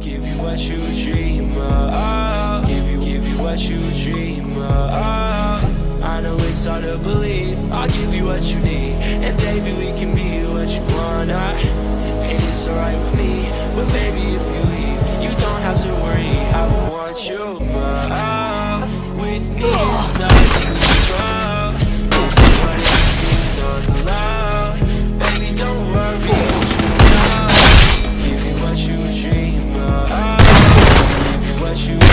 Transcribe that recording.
Give you what you dream of. Give you, give you what you dream of. I know it's hard to believe. I'll give you what you need, and baby we can be. you